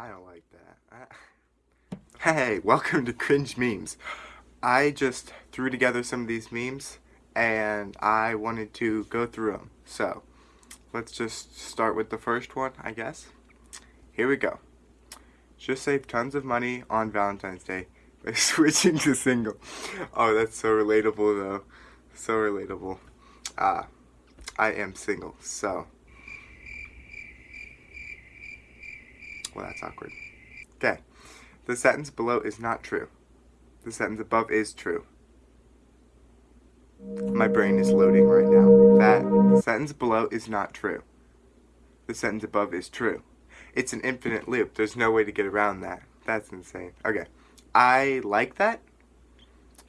I don't like that. I... Hey, welcome to Cringe Memes. I just threw together some of these memes and I wanted to go through them. So, let's just start with the first one, I guess. Here we go. Just save tons of money on Valentine's Day by switching to single. Oh, that's so relatable though. So relatable. Ah, I am single, so. Well, that's awkward. Okay. The sentence below is not true. The sentence above is true. My brain is loading right now. That the sentence below is not true. The sentence above is true. It's an infinite loop. There's no way to get around that. That's insane. Okay. I like that,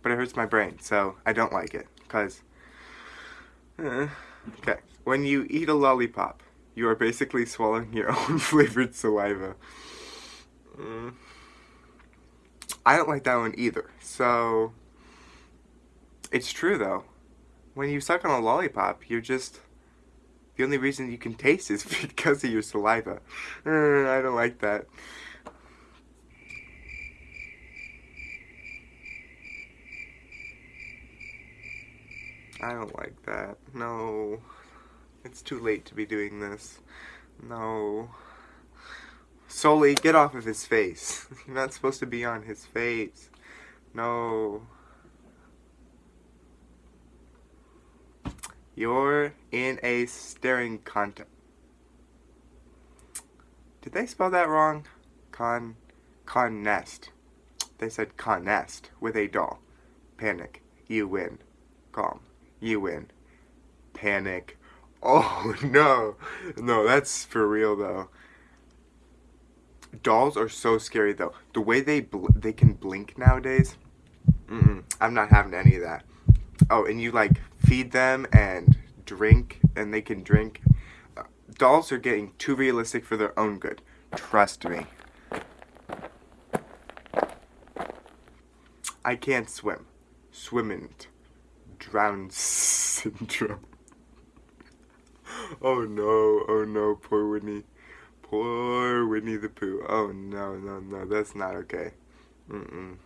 but it hurts my brain, so I don't like it. Because, uh, okay. When you eat a lollipop, you are basically swallowing your own flavored saliva. Mm. I don't like that one either. So, it's true though. When you suck on a lollipop, you're just... The only reason you can taste is because of your saliva. Uh, I don't like that. I don't like that. No. It's too late to be doing this. No. Sully, get off of his face. You're not supposed to be on his face. No. You're in a staring contest. Did they spell that wrong? Con, con nest. They said con nest with a doll. Panic. You win. Calm. You win. Panic. Oh no, no, that's for real though. Dolls are so scary though. The way they they can blink nowadays. Mm -mm, I'm not having any of that. Oh, and you like feed them and drink, and they can drink. Dolls are getting too realistic for their own good. Trust me. I can't swim. Swimming. Drown syndrome. Oh no, oh no, poor Winnie. Poor Winnie the Pooh. Oh no, no, no, that's not okay. Mm-mm.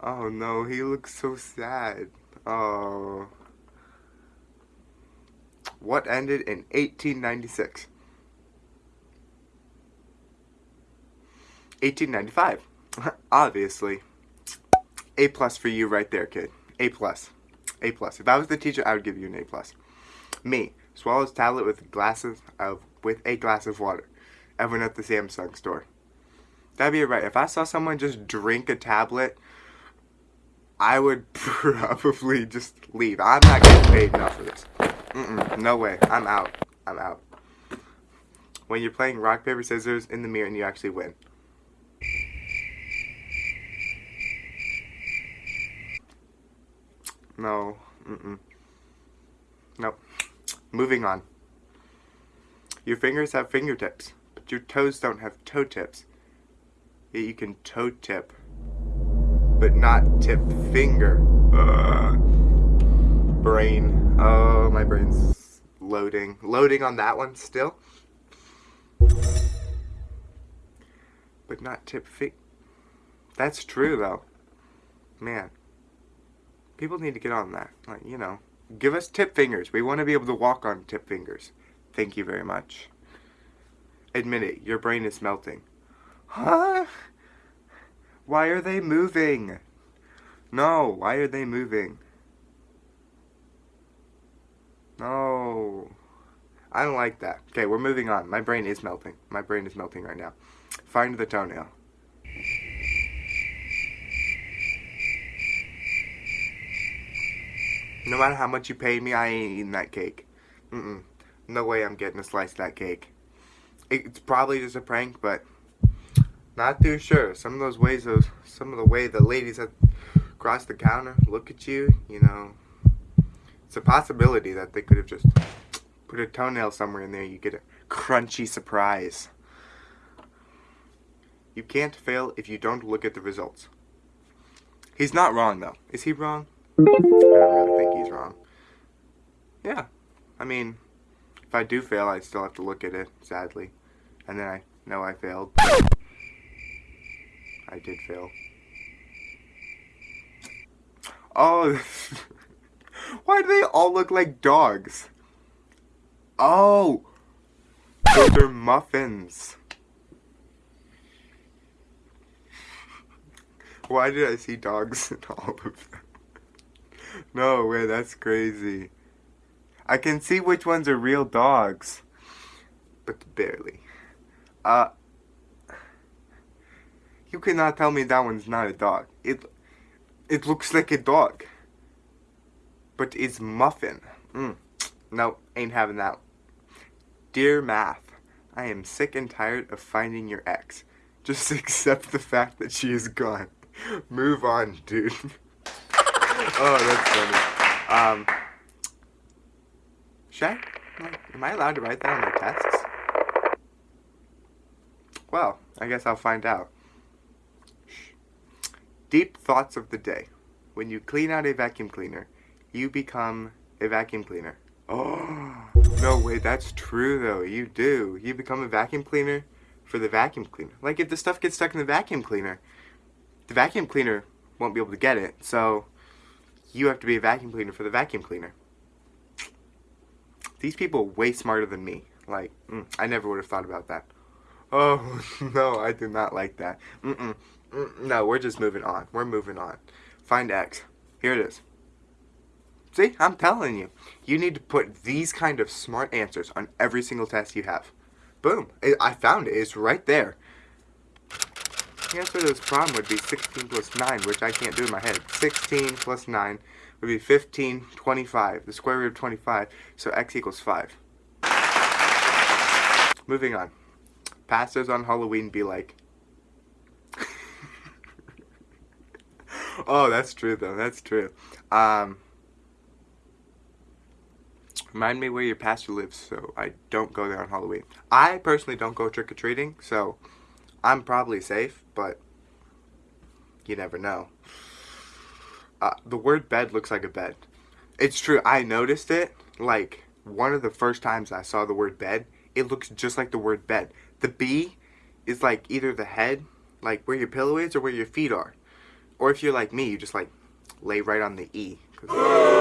Oh no, he looks so sad. Oh. What ended in 1896? 1895. Obviously. A plus for you right there, kid. A plus. A plus. If I was the teacher, I would give you an A plus. Me. Swallows tablet with glasses of with a glass of water. Everyone at the Samsung store. That'd be right. If I saw someone just drink a tablet, I would probably just leave. I'm not getting paid enough for this. Mm -mm, no way. I'm out. I'm out. When you're playing rock, paper, scissors in the mirror and you actually win. No. Mm-mm. Nope. Moving on. Your fingers have fingertips, but your toes don't have toe tips. Yet you can toe tip, but not tip finger. Brain. Oh, my brain's loading. Loading on that one still. But not tip fi- That's true though. Man. People need to get on that. Like, you know. Give us tip fingers. We want to be able to walk on tip fingers. Thank you very much. Admit it, your brain is melting. Huh? Why are they moving? No, why are they moving? No. I don't like that. Okay, we're moving on. My brain is melting. My brain is melting right now. Find the toenail. No matter how much you pay me, I ain't eating that cake. Mm-mm. No way I'm getting a slice of that cake. It's probably just a prank, but not too sure. Some of those ways, those some of the way the ladies that cross the counter look at you, you know, it's a possibility that they could have just put a toenail somewhere in there. You get a crunchy surprise. You can't fail if you don't look at the results. He's not wrong, though. Is he wrong? I don't really think he's wrong. Yeah. I mean, if I do fail, I still have to look at it, sadly. And then I know I failed. I did fail. Oh, why do they all look like dogs? Oh, those are muffins. Why did I see dogs in all of them? No way, that's crazy. I can see which ones are real dogs. But barely. Uh, you cannot tell me that one's not a dog. It, it looks like a dog. But it's muffin. Mm. No, ain't having that. Dear Math, I am sick and tired of finding your ex. Just accept the fact that she is gone. Move on, dude. Oh, that's funny. Um, should I, am I allowed to write that on my tests? Well, I guess I'll find out. Deep thoughts of the day. When you clean out a vacuum cleaner, you become a vacuum cleaner. Oh, no way, that's true though. You do. You become a vacuum cleaner for the vacuum cleaner. Like if the stuff gets stuck in the vacuum cleaner, the vacuum cleaner won't be able to get it. So you have to be a vacuum cleaner for the vacuum cleaner. These people are way smarter than me. Like, mm, I never would have thought about that. Oh, no, I do not like that. Mm-mm. Mm, no, we're just moving on. We're moving on. Find X. Here it is. See, I'm telling you. You need to put these kind of smart answers on every single test you have. Boom. I found it. It's right there. Answer to this problem would be 16 plus 9, which I can't do in my head. 16 plus 9 would be 15, 25. The square root of 25, so x equals 5. Moving on. Pastors on Halloween be like... oh, that's true, though. That's true. Um... Remind me where your pastor lives so I don't go there on Halloween. I personally don't go trick-or-treating, so I'm probably safe, but you never know. Uh, the word bed looks like a bed. It's true, I noticed it, like, one of the first times I saw the word bed, it looks just like the word bed. The B is like either the head, like where your pillow is, or where your feet are. Or if you're like me, you just like lay right on the E.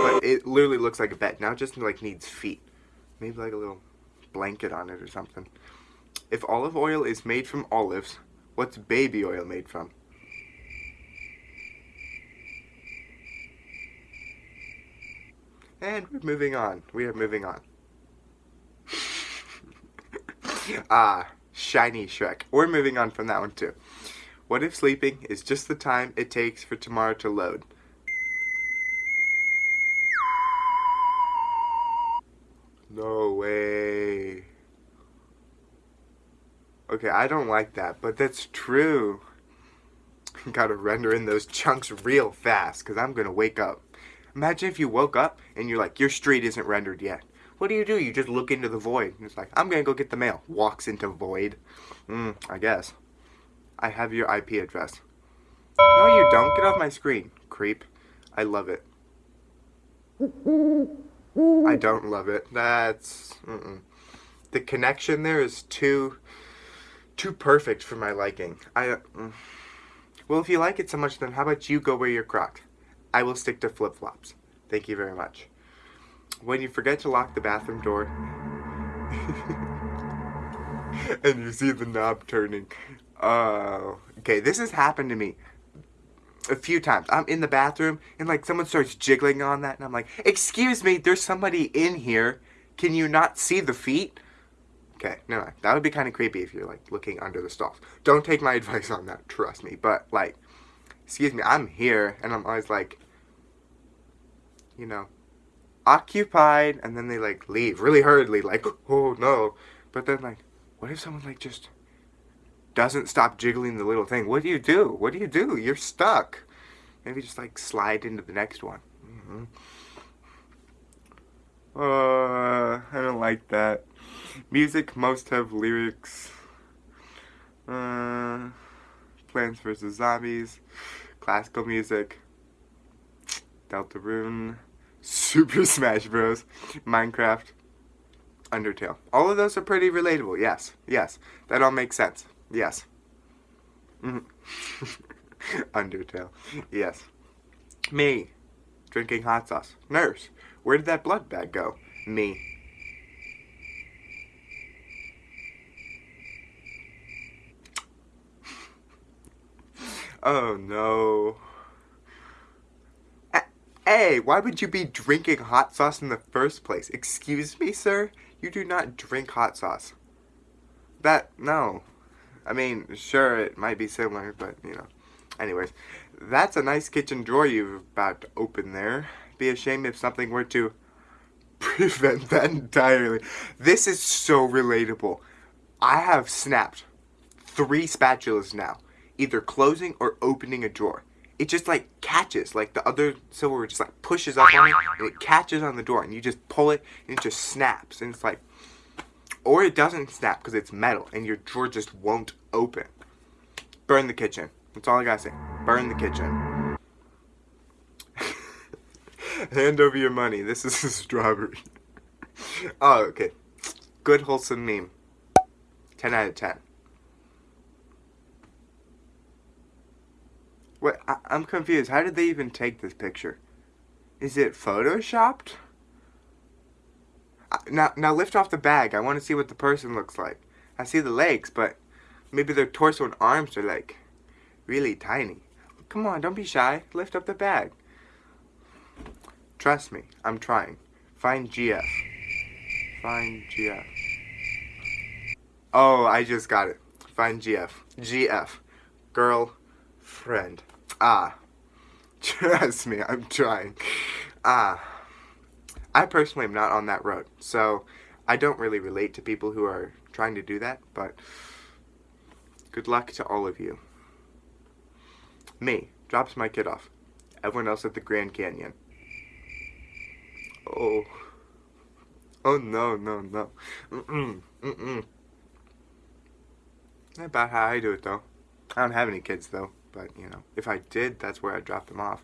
But it literally looks like a bed. Now it just like needs feet. Maybe like a little blanket on it or something. If olive oil is made from olives, what's baby oil made from? And we're moving on. We are moving on. ah, shiny Shrek. We're moving on from that one too. What if sleeping is just the time it takes for tomorrow to load? Okay, I don't like that, but that's true. Gotta render in those chunks real fast, because I'm gonna wake up. Imagine if you woke up and you're like, your street isn't rendered yet. What do you do? You just look into the void. And it's like, I'm gonna go get the mail. Walks into void. Hmm, I guess. I have your IP address. No, you don't. Get off my screen, creep. I love it. I don't love it. That's... Mm -mm. The connection there is too too perfect for my liking. I, uh, well, if you like it so much, then how about you go wear your Crocs? I will stick to flip-flops. Thank you very much. When you forget to lock the bathroom door, and you see the knob turning, oh, okay, this has happened to me a few times. I'm in the bathroom, and like someone starts jiggling on that, and I'm like, excuse me, there's somebody in here. Can you not see the feet? Okay, no, that would be kind of creepy if you're like looking under the stalls. Don't take my advice on that, trust me. But like, excuse me, I'm here, and I'm always like, you know, occupied, and then they like leave really hurriedly, like, oh no. But then like, what if someone like just doesn't stop jiggling the little thing? What do you do? What do you do? You're stuck. Maybe just like slide into the next one. Mm -hmm. Uh, I don't like that. Music most have lyrics. Uh, Plants vs. Zombies. Classical music. Deltarune. Super Smash Bros. Minecraft. Undertale. All of those are pretty relatable. Yes. Yes. That all makes sense. Yes. Mm. Undertale. Yes. Me. Drinking hot sauce. Nurse. Where did that blood bag go? Me. Oh no. A Hey, why would you be drinking hot sauce in the first place? Excuse me, sir? You do not drink hot sauce. That, no. I mean, sure, it might be similar, but, you know. Anyways, that's a nice kitchen drawer you've about to open there. Be ashamed if something were to prevent that entirely. This is so relatable. I have snapped three spatulas now, either closing or opening a drawer. It just like catches like the other silverware just like pushes up on it and it catches on the door and you just pull it and it just snaps and it's like or it doesn't snap because it's metal and your drawer just won't open. Burn the kitchen. That's all i gotta say. Burn the kitchen. Hand over your money. This is a strawberry. Oh okay. Good wholesome meme. 10 out of 10 What? I, am confused. How did they even take this picture? Is it photoshopped? now, now lift off the bag. I want to see what the person looks like. I see the legs, but maybe their torso and arms are like really tiny. Come on, don't be shy. Lift up the bag. Trust me, I'm trying. Find GF. Find GF. Oh, I just got it. Find GF. GF. Girl friend. Ah. Trust me, I'm trying. Ah. I personally am not on that road, so I don't really relate to people who are trying to do that, but good luck to all of you. Me, drops my kid off. Everyone else at the Grand Canyon. Oh. Oh no, no, no. Mm-mm, mm-mm. About how I do it though. I don't have any kids though. But, you know, if I did, that's where I'd drop them off.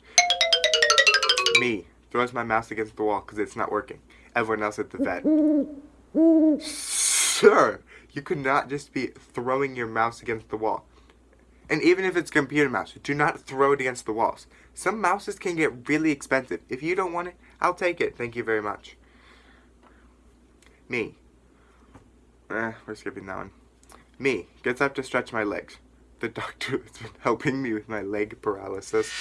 Me. Throws my mouse against the wall because it's not working. Everyone else at the vet. Sir, you could not just be throwing your mouse against the wall. And even if it's computer mouse, do not throw it against the walls. Some mouses can get really expensive. If you don't want it, I'll take it. Thank you very much. Me. Eh, we're skipping that one. Me. Gets up to stretch my legs the doctor has been helping me with my leg paralysis.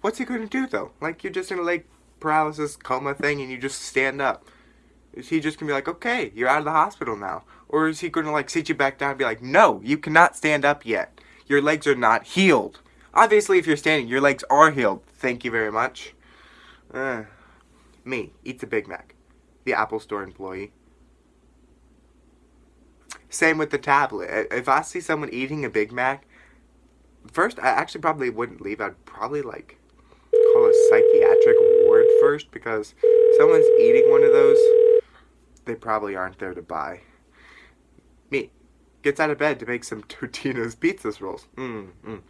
What's he to do though? Like you're just in a leg paralysis coma thing and you just stand up. Is he just to be like, okay, you're out of the hospital now? Or is he to like sit you back down and be like, no, you cannot stand up yet. Your legs are not healed. Obviously, if you're standing, your legs are healed. Thank you very much. Uh, me, eats a Big Mac. The Apple Store employee. Same with the tablet. If I see someone eating a Big Mac, first, I actually probably wouldn't leave. I'd probably, like, call a psychiatric ward first because someone's eating one of those, they probably aren't there to buy. Me. Gets out of bed to make some Totino's pizza rolls. Mm, mm.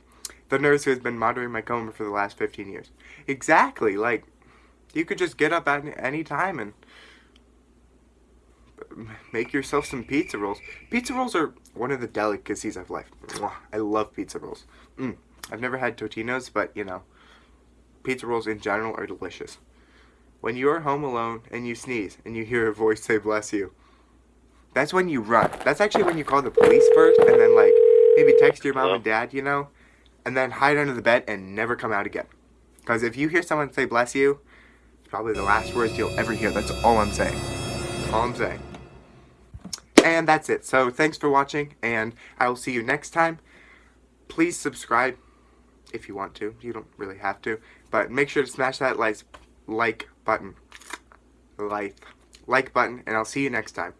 The nurse who has been monitoring my coma for the last 15 years. Exactly. Like, you could just get up at any time and make yourself some pizza rolls. Pizza rolls are one of the delicacies of life. I love pizza rolls. Mm. I've never had Totino's, but you know, pizza rolls in general are delicious. When you are home alone and you sneeze and you hear a voice say bless you, that's when you run. That's actually when you call the police first and then like maybe text your mom and dad, you know, and then hide under the bed and never come out again. Because if you hear someone say bless you, it's probably the last words you'll ever hear. That's all I'm saying. All I'm saying. And that's it. So thanks for watching, and I will see you next time. Please subscribe if you want to. You don't really have to. But make sure to smash that like, button. Like, like button, and I'll see you next time.